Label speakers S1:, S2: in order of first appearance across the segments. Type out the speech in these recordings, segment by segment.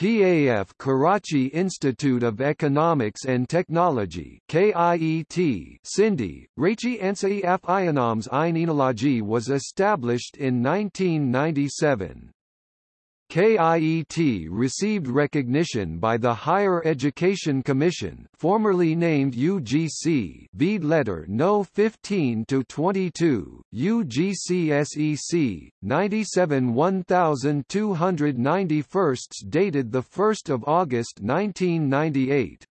S1: PAF Karachi Institute of Economics and Technology KIET Sindhi, Rachi Ansai Af Ionams Einology was established in 1997. KIET received recognition by the Higher Education Commission formerly named UGC Vede letter No 15 to 22, UGC SEC, 97 1291 dated 1 August 1998.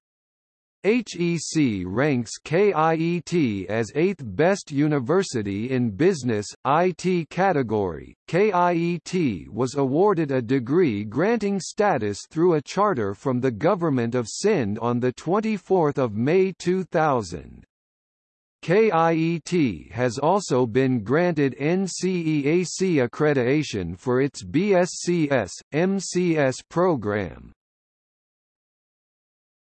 S1: HEC ranks KIET as 8th best university in business, IT category. KIET was awarded a degree granting status through a charter from the Government of Sindh on 24 May 2000. KIET has also been granted NCEAC accreditation for its BSCS, MCS program.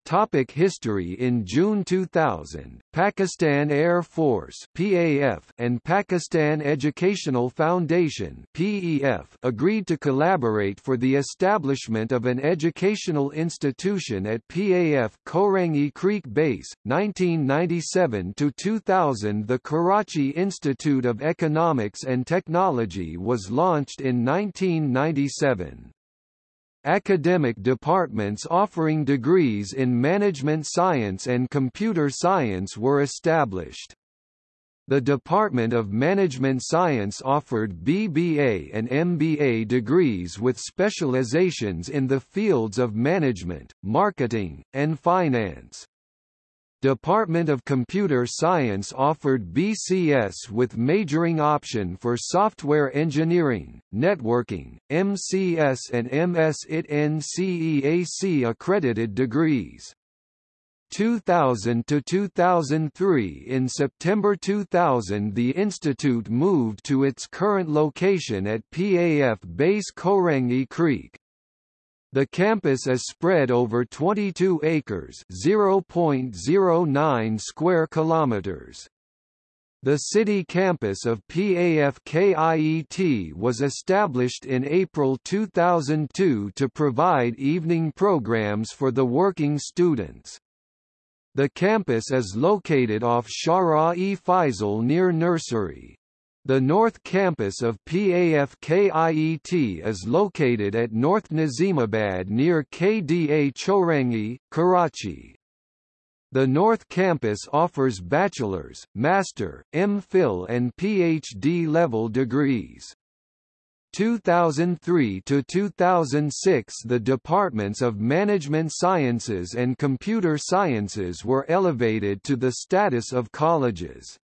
S1: Topic history In June 2000, Pakistan Air Force PAF and Pakistan Educational Foundation PEF agreed to collaborate for the establishment of an educational institution at PAF Korangi Creek Base, 1997–2000 The Karachi Institute of Economics and Technology was launched in 1997. Academic departments offering degrees in management science and computer science were established. The Department of Management Science offered BBA and MBA degrees with specializations in the fields of management, marketing, and finance. Department of Computer Science offered BCS with majoring option for software engineering, networking, MCS and MS IT NCEAC accredited degrees. 2000 to 2003 In September 2000 the institute moved to its current location at PAF Base Korangi Creek. The campus is spread over 22 acres, 0.09 square kilometers. The city campus of PAFKIET was established in April 2002 to provide evening programs for the working students. The campus is located off Shara-e Faisal near Nursery. The North Campus of PAFKIET is located at North Nazimabad near KDA Chowrangi, Karachi. The North Campus offers bachelor's, master, MPhil and PhD level degrees. 2003 to 2006 the departments of Management Sciences and Computer Sciences were elevated to the status of colleges.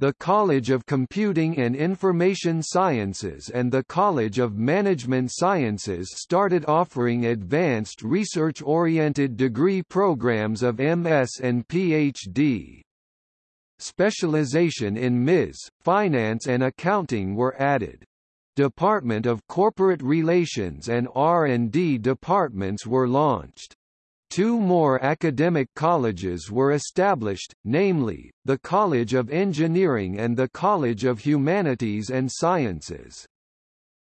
S1: The College of Computing and Information Sciences and the College of Management Sciences started offering advanced research-oriented degree programs of MS and PhD. Specialization in MIS, Finance and Accounting were added. Department of Corporate Relations and R&D departments were launched. Two more academic colleges were established, namely, the College of Engineering and the College of Humanities and Sciences.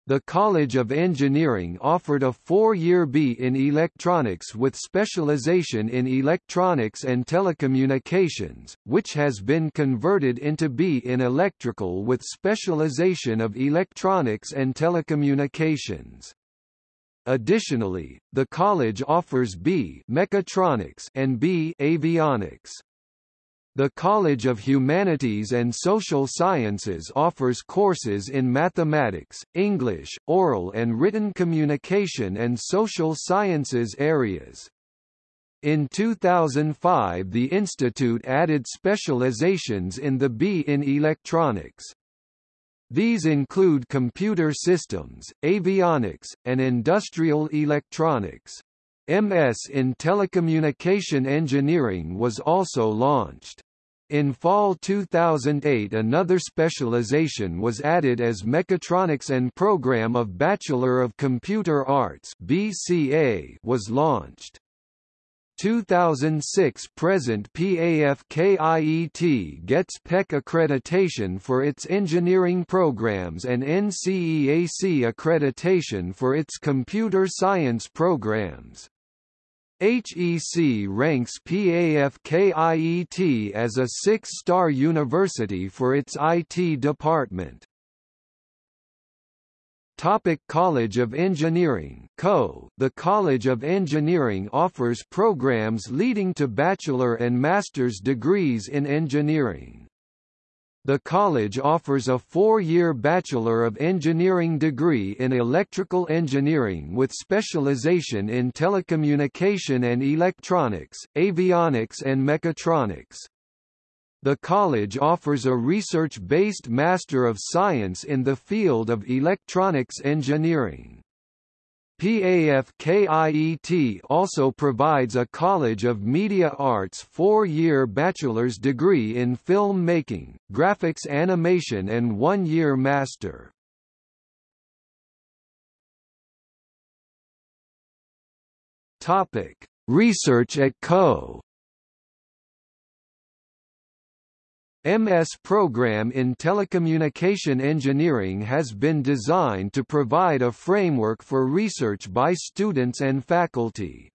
S1: The College of Engineering offered a four-year B in electronics with specialization in electronics and telecommunications, which has been converted into B in electrical with specialization of electronics and telecommunications. Additionally, the college offers B Mechatronics and B Avionics. The College of Humanities and Social Sciences offers courses in mathematics, English, oral and written communication and social sciences areas. In 2005 the institute added specializations in the B in electronics. These include computer systems, avionics, and industrial electronics. MS in telecommunication engineering was also launched. In fall 2008 another specialization was added as Mechatronics and Program of Bachelor of Computer Arts BCA was launched. 2006 present PAFKIET gets PEC accreditation for its engineering programs and NCEAC accreditation for its computer science programs. HEC ranks PAFKIET as a six-star university for its IT department. Topic College of Engineering CO. The College of Engineering offers programs leading to bachelor and master's degrees in engineering. The college offers a four-year Bachelor of Engineering degree in electrical engineering with specialization in telecommunication and electronics, avionics and mechatronics. The college offers a research-based Master of Science in the field of electronics engineering. PAFKIET also provides a College of Media Arts four-year bachelor's degree in film making, graphics animation and one-year master. Research at CO MS program in telecommunication engineering has been designed to provide a framework for research by students and faculty.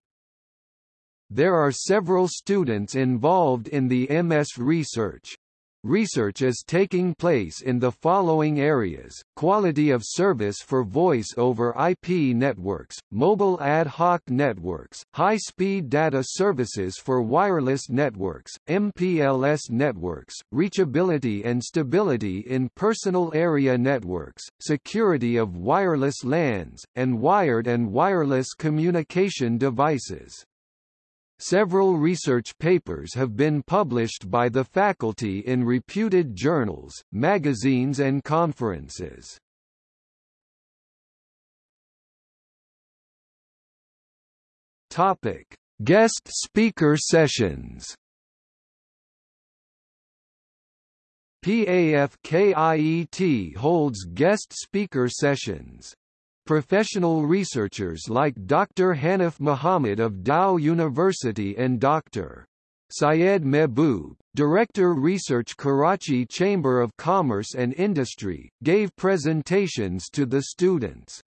S1: There are several students involved in the MS research. Research is taking place in the following areas, quality of service for voice over IP networks, mobile ad hoc networks, high-speed data services for wireless networks, MPLS networks, reachability and stability in personal area networks, security of wireless LANs, and wired and wireless communication devices. Several research papers have been published by the faculty in reputed journals, magazines and conferences. Topic: Guest speaker sessions. PAFKIET holds guest speaker sessions. Professional researchers like Dr. Hanif Muhammad of Dow University and Dr. Syed Mehboob, Director Research Karachi Chamber of Commerce and Industry, gave presentations to the students.